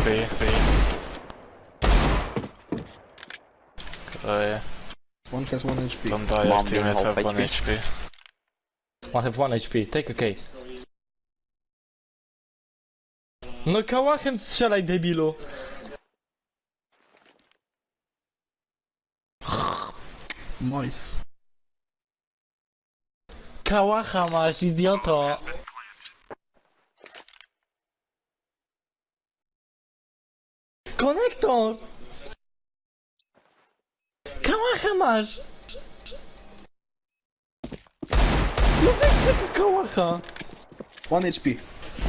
HP. Kraje. One has one HP. Don't die, half have 1 HP. I have 1 HP, take a case. No kałachem strzelaj debilu. Nice. Kałacha masz, idioto. Konektor! Kałacha masz! No weź tego kałacha! One HP.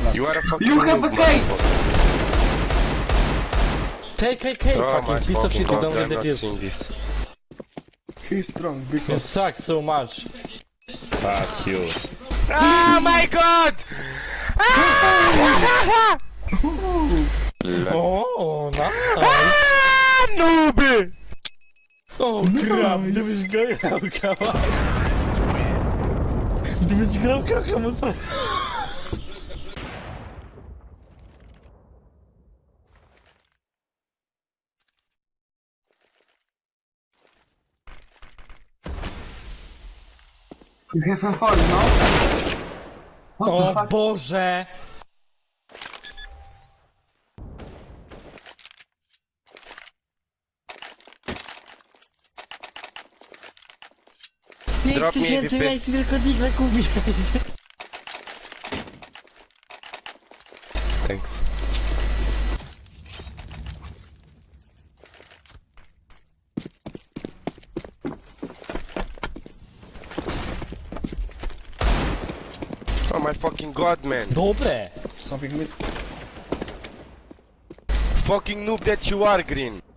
Last. You are a fucking You have noob, a case! motherfucker. Take a cake, Oh my fucking piece of shit, you don't god, get I'm the not this. He's strong You because suck so much. Fuck you. Oh my god! Ah! Oh, nice! Ah, noob! O, krab, gdybyś grał kawałek. Gdybyś grał kawałek, You have a fall, no? What O? Boże! Drop me tysięcy AWP. miejsc tylko digle kupić. Thanks. Oh my fucking god, man. Dobre! something mid. Fucking noob that you are, Green.